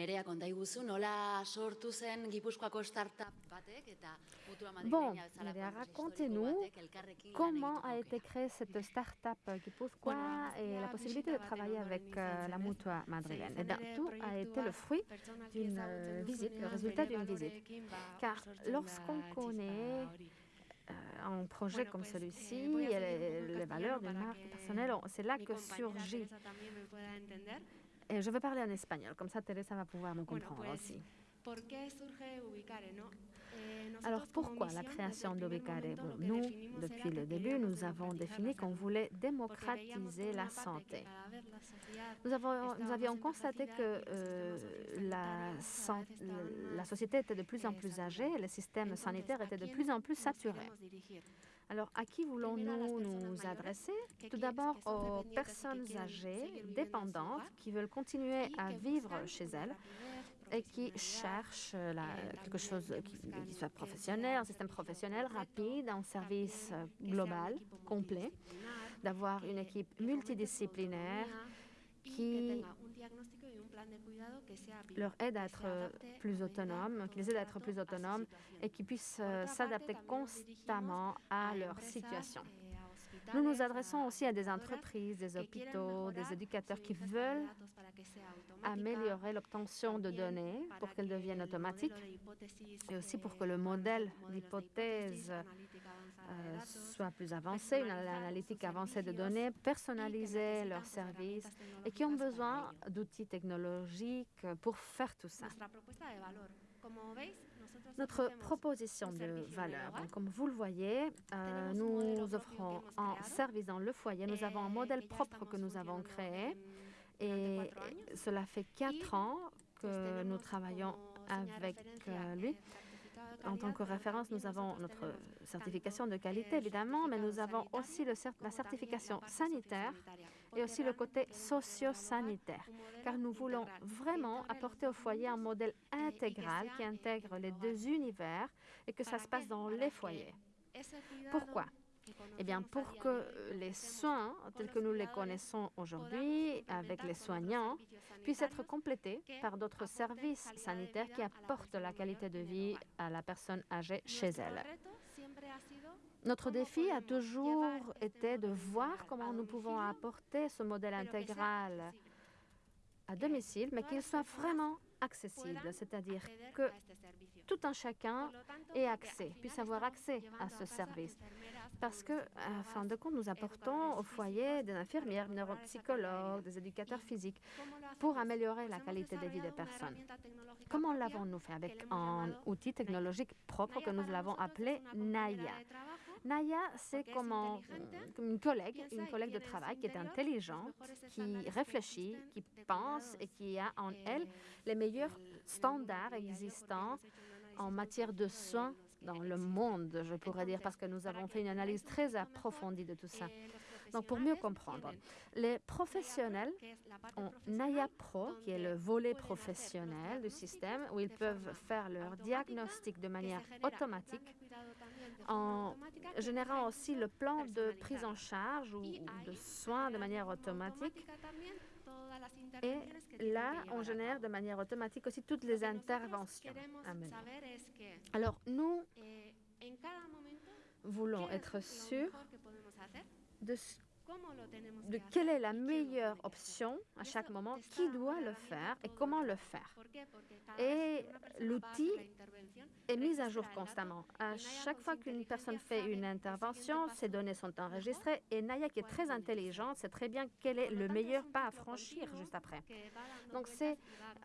Nerea, konta iguzu, nola sortu zen Gipuzkoako startup batek eta mutua Bon, Nerea, racontez-nous comment a été créée cette start-up Guipuzcoa et la possibilité de travailler avec euh, la Mutua madrilène. Eh bien, tout a été le fruit d'une visite, le résultat d'une visite. Car lorsqu'on connaît euh, un projet comme celui-ci et les, les valeurs d'une marque personnelle, on- c'est là que surgit. Et je vais parler en espagnol, comme ça Teresa va pouvoir me comprendre aussi. Alors pourquoi la création d'Ubicare? Bon, Nous, depuis le début, nous avons défini qu'on voulait démocratiser la santé. Nous, avons, nous avions constaté que euh, la, la société était de plus en plus âgée et le système sanitaire était de plus en plus saturé. Alors, à qui voulons-nous nous adresser? Tout d'abord aux personnes âgées, dépendantes, qui veulent continuer à vivre chez elles et qui cherchent euh, la- quelque chose qui, qui soit professionnel, un système professionnel rapide, un service euh, global, complet, d'avoir une équipe multidisciplinaire qui leur aide à être euh, plus autonomes, qui les aide à être plus autonomes et qui puissent euh, s'adapter constamment à leur situation. Nous nous adressons aussi à des entreprises, des hôpitaux, des éducateurs qui veulent améliorer l'obtention de données pour qu'elles deviennent automatiques et aussi pour que le modèle d'hypothèse euh, soit plus avancé, une analytique avancée de données, personnaliser leurs services et qui ont besoin d'outils technologiques pour faire tout ça. Notre proposition de valeur, donc, comme vous le voyez, euh, nous offrons un service dans le foyer. Nous avons un modèle propre que nous avons créé et cela fait quatre ans que nous travaillons avec euh, lui. En tant que référence, nous avons notre certification de qualité, évidemment, mais nous avons aussi la certification sanitaire et aussi le côté socio-sanitaire, car nous voulons vraiment apporter au foyer un modèle intégral qui intègre les deux univers et que ça se passe dans les foyers. Pourquoi? Eh bien, pour que les soins tels que nous les connaissons aujourd'hui avec les soignants puissent être complétés par d'autres services sanitaires qui apportent la qualité de vie à la personne âgée chez elle. Notre défi a toujours été de voir comment nous pouvons apporter ce modèle intégral à domicile, mais qu'il soit vraiment accessible, c'est-à-dire que tout un chacun ait accès, puisse avoir accès à ce service. Parce que, à fin de compte, nous apportons au foyer des infirmières, des neuropsychologues, des éducateurs physiques pour améliorer la qualité de vie des personnes. Comment l'avons-nous fait Avec un outil technologique propre que nous l'avons appelé Naya? Naya, c'est comme, un- comme une collègue, une collègue de travail qui est intelligente, qui réfléchit, qui pense et qui a en elle les meilleurs standards existants en matière de soins dans le monde, je pourrais dire, parce que nous avons fait une analyse très approfondie de tout ça. Donc, pour mieux comprendre, les professionnels ont Naya Pro, qui est le volet professionnel du système, où ils peuvent faire leur diagnostic de manière automatique, en générant aussi le plan de prise en charge ou ou de soins de manière automatique. Et là, on génère de manière automatique aussi toutes les interventions. à mener. Alors, nous voulons être sûrs de, ce- de quelle est la meilleure option à chaque moment, qui doit le faire et comment le faire? Et l'outil est mis à jour constamment. À chaque fois qu'une personne fait une intervention, ces données sont enregistrées et Naya, qui est très intelligente, sait très bien quel est le meilleur pas à franchir juste après. Donc c'est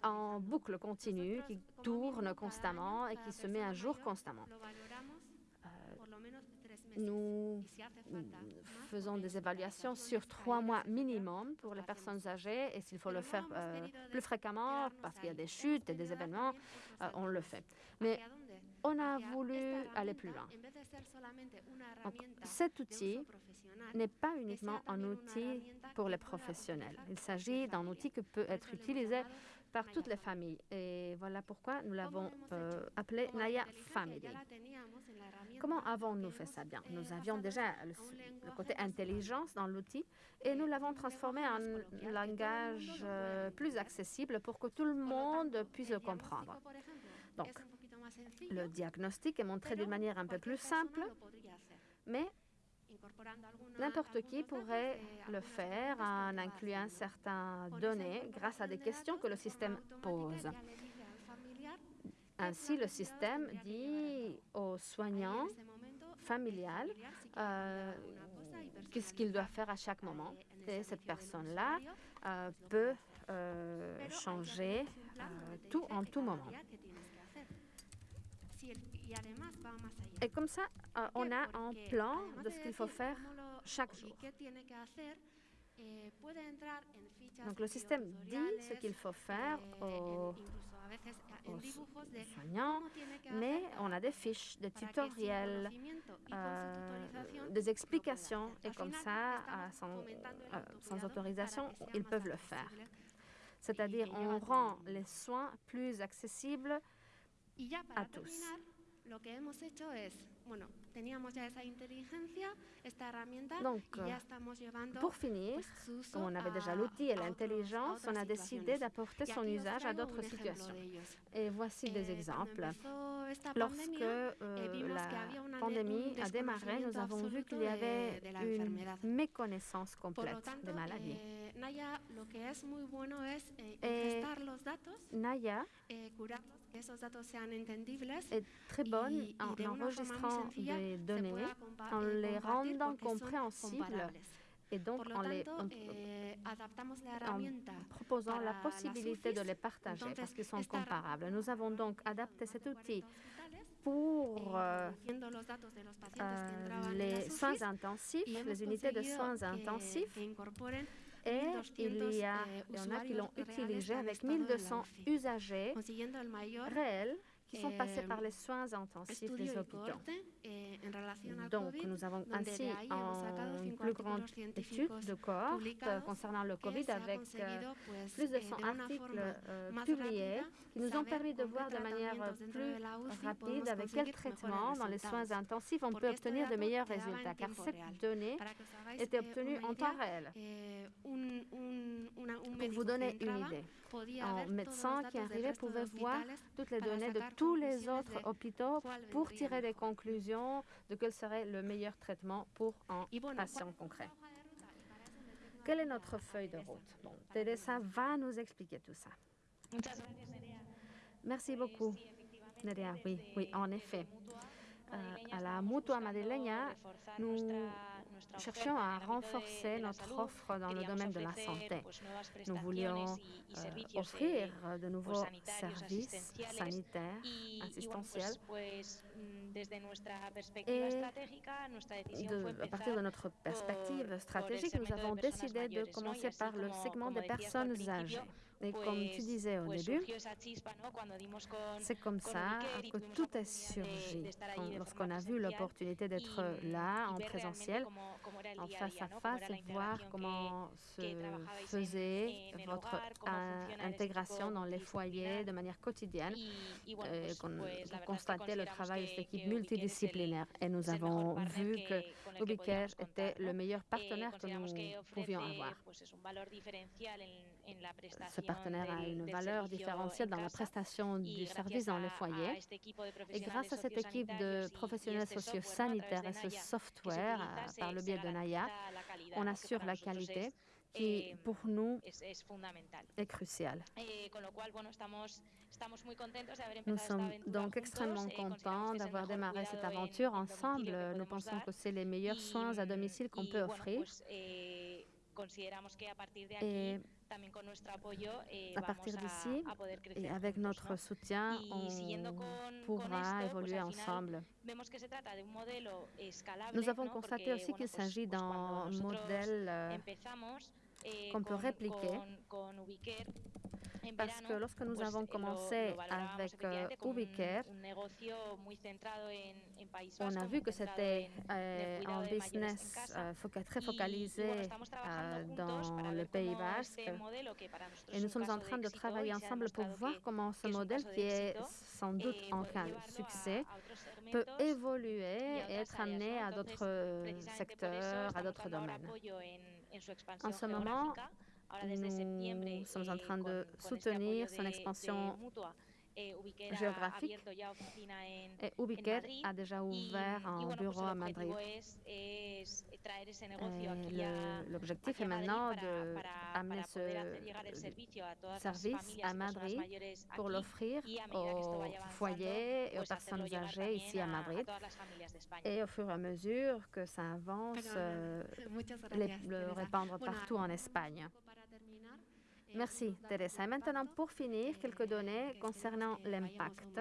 en boucle continue qui tourne constamment et qui se met à jour constamment. Nous faisons des évaluations sur trois mois minimum pour les personnes âgées et s'il faut le faire euh, plus fréquemment parce qu'il y a des chutes et des événements, euh, on le fait. Mais on a voulu aller plus loin. Cet outil n'est pas uniquement un outil pour les professionnels. Il s'agit d'un outil qui peut être utilisé par toutes les familles. Et voilà pourquoi nous l'avons euh, appelé Naya Family. Comment avons-nous fait ça? Bien Nous avions déjà le, le côté intelligence dans l'outil et nous l'avons transformé en un langage euh, plus accessible pour que tout le monde puisse le comprendre. Donc, le diagnostic est montré d'une manière un peu plus simple, mais n'importe qui pourrait le faire en incluant certaines données grâce à des questions que le système pose. Ainsi, le système dit aux soignants familial euh, qu'est-ce qu'il doit faire à chaque moment. Et cette personne-là euh, peut euh, changer tout en tout moment. Et comme ça, on a un plan de ce qu'il faut faire chaque jour. Donc le système dit ce qu'il faut faire aux, soignants, mais on a des fiches, des tutoriels, euh, des explications, et comme ça, sans, euh, sans autorisation, ils peuvent le faire. C'est-à-dire, on rend les soins plus accessibles Y ya para terminar, lo que hemos hecho es Donc, pour finir, comme on avait déjà l'outil et l'intelligence, on a décidé d'apporter son usage à d'autres situations. Et voici des exemples. Lorsque euh, la pandémie a démarré, nous avons vu qu'il y avait une méconnaissance complète des maladies. Et Naya est très bonne en enregistrant des données, en les rendant compréhensibles et donc en, les, eh, proposant la possibilité de les partager parce qu'ils sont comparables. Nous avons donc adapté cet outil pour eh, euh, euh, les soins intensifs, les unités de soins intensifs. et il y, a, il y en a qui l'ont utilisé avec 1200 usagers réels qui sont passés par les soins intensifs des hôpitaux. Donc, nous avons ainsi une plus grande étude de cohorte concernant le COVID avec euh, plus de 100 articles euh, publiés qui nous ont permis de voir de manière plus rapide avec quel traitement dans les soins intensifs on peut obtenir de meilleurs résultats, car cette donnée était obtenue en temps réel. Pour vous donner une idée, un médecin qui arrivait pouvait voir toutes les données de tous les autres hôpitaux pour tirer des conclusions de quel serait le meilleur traitement pour un patient concret. Quelle est notre feuille de route? Bon, Teresa va nous expliquer tout ça. Merci beaucoup, Nerea. Oui, oui, en effet. Euh, à la Mutua Madeleine, nous cherchions à renforcer notre offre dans le domaine de la santé. Nous voulions euh, offrir de nouveaux services sanitaires, assistentiels. Et de, à partir de notre perspective stratégique, nous avons décidé de commencer par le segment des personnes âgées. Et comme tu disais au début, c'est comme ça que tout est surgi. Lorsqu'on a vu l'opportunité d'être là en présentiel, en face à face, et voir comment se faisait votre intégration dans les foyers de manière quotidienne, pour constater le travail de cette équipe multidisciplinaire. Et nous avons vu que Ubicaire était le meilleur partenaire que nous pouvions avoir. Ce partenaire a une valeur différentielle dans la prestation du service dans les foyers. Et grâce à cette équipe de professionnels socio-sanitaires et ce software, par le biais de Naya, on assure la qualité qui, pour nous, est cruciale. Nous sommes donc extrêmement contents d'avoir démarré cette aventure ensemble. Nous pensons que c'est les meilleurs soins à domicile qu'on peut offrir. Et à partir d'ici, et avec notre soutien, on pourra évoluer ensemble. Nous avons constaté aussi qu'il s'agit d'un modèle euh, qu'on peut répliquer parce que lorsque nous avons commencé avec euh, Ubicare, on a vu que c'était euh, un business euh, très focalisé dans le Pays Basque. Et nous sommes en train de travailler ensemble pour voir comment ce modèle, qui est sans doute en cas de succès, peut évoluer et être amené à d'autres secteurs, à d'autres domaines. En ce moment, nous sommes en train de soutenir son expansion géographique et Ubiquet a déjà ouvert un bureau à Madrid. L'objectif est maintenant d'amener ce service à Madrid pour l'offrir aux foyers et aux personnes âgées ici à Madrid. Et au fur et à mesure que ça avance, euh, le répandre partout en Espagne. Merci, Teresa. Et maintenant, pour finir, quelques données concernant l'impact.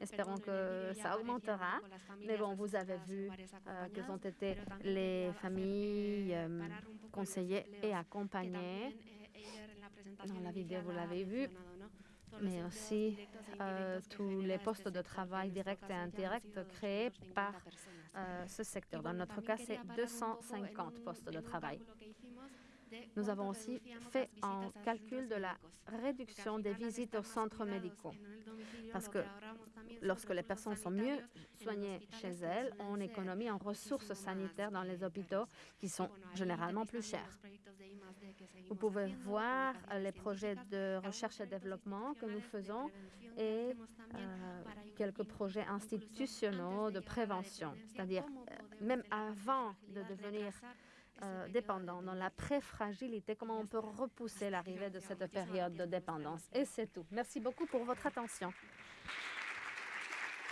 Espérons que ça augmentera. Mais bon, vous avez vu euh, quelles ont été les familles euh, conseillées et accompagnées. Dans la vidéo, vous l'avez vu mais aussi euh, tous les postes de travail directs et indirects créés par ce secteur. Dans notre cas, c'est 250 postes de travail. Nous avons aussi fait un calcul de la réduction des visites aux centres médicaux. Parce que lorsque les personnes sont mieux soignées chez elles, on économise en ressources sanitaires dans les hôpitaux qui sont généralement plus chers. Vous pouvez voir les projets de recherche et développement que nous faisons et euh, quelques projets institutionnels de prévention, c'est-à-dire euh, même avant de devenir euh, dépendants, dans la pré-fragilité, comment on peut repousser l'arrivée de cette période de dépendance. Et c'est tout. Merci beaucoup pour votre attention.